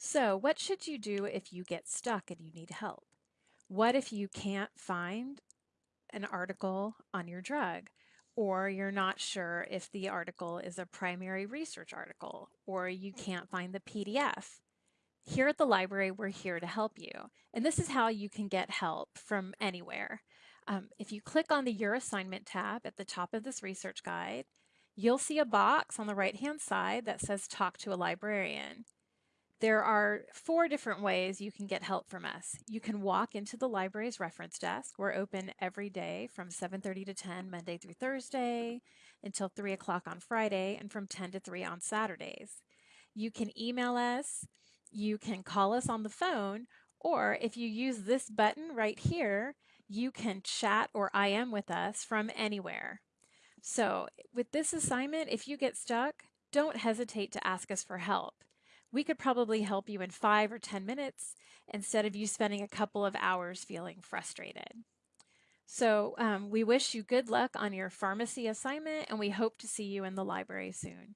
So what should you do if you get stuck and you need help? What if you can't find an article on your drug? Or you're not sure if the article is a primary research article, or you can't find the PDF. Here at the library, we're here to help you. And this is how you can get help from anywhere. Um, if you click on the Your Assignment tab at the top of this research guide, you'll see a box on the right-hand side that says Talk to a Librarian. There are four different ways you can get help from us. You can walk into the library's reference desk. We're open every day from 7.30 to 10, Monday through Thursday, until 3 o'clock on Friday, and from 10 to 3 on Saturdays. You can email us, you can call us on the phone, or if you use this button right here, you can chat or IM with us from anywhere. So with this assignment, if you get stuck, don't hesitate to ask us for help we could probably help you in five or 10 minutes instead of you spending a couple of hours feeling frustrated. So um, we wish you good luck on your pharmacy assignment and we hope to see you in the library soon.